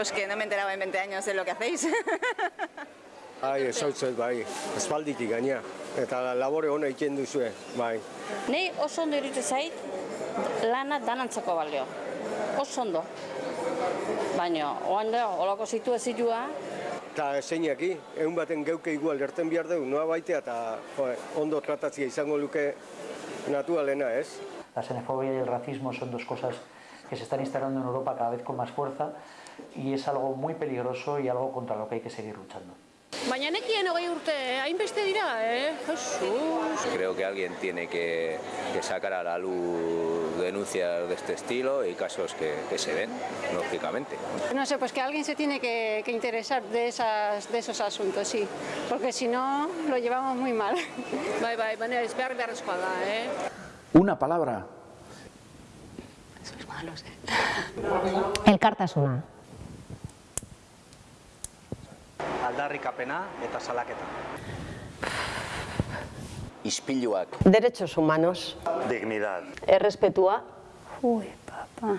Pues que no me enteraba en 20 años de lo que hacéis. Bai, ezautzet, bai, espalditik gaina. Eta labore hona egiten duzue, bai. Nei oso ondo iruditzen zait lana danantzako balio. Oso ondo. Baina, oan da, olako situazioa, Eta zeinaki, egun baten geuke igual gerten behar dugu, noa baitea eta jo, ondo tratatzia izango luke naturalena, ez? La xenofobia y el racismo son dos cosas que se están instalando en Europa cada vez con más fuerza y es algo muy peligroso y algo contra lo que hay que seguir luchando. Baina nekien hogei urte, hainbeste dira, eh? Jesus. Creo que alguien tiene que, que sacar a la luz denuncias de este estilo y casos que, que se ven, lógicamente. No sé, pues que alguien se tiene que, que interesar de, esas, de esos asuntos, sí, porque si no lo llevamos muy mal. Bai, bai, baina ez behar beharrezkoa da, eh? Una palabra. Elkartasuna. Aldarrikapena eta salaketa. Ispiluak. Derechos humanos. Dignidad. Errespetua. Uy, papá.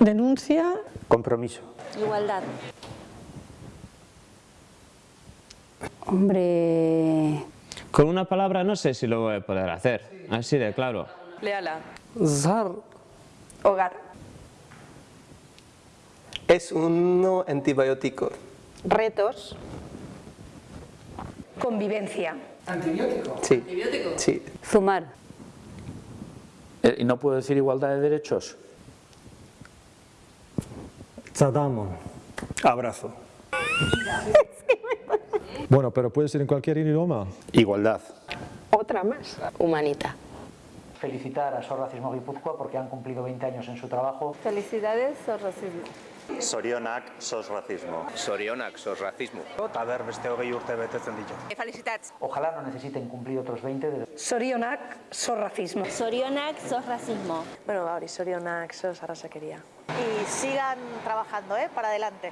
Denuncia. Compromiso. igualdad. Hombre... Con una palabra no sé si lo voy a poder hacer, así de claro. Leala. Zar Hogar. es un antibiótico. Retos. Convivencia. Sí. Sí. Zumar. Eh, ¿Y no puedo decir igualdad de derechos? Tzadamon. Abrazo. Bueno, pero puede ser en cualquier idioma. Igualdad. Otra más. Humanita. Felicitar a SOS Racismo Guipúzcoa porque han cumplido 20 años en su trabajo. Felicidades, sos racismo. Sorionak, sos racismo. Sorionak, sos racismo. Beste hogei urte betetzen ditu. Felicitats. Ojalá no necesiten cumplir otros 20 de Sorionak, sos racismo. Zorionak, zor racismo. Bueno, hori, sorionak, sos arrasakeria. Y sigan trabajando, ¿eh? Para adelante.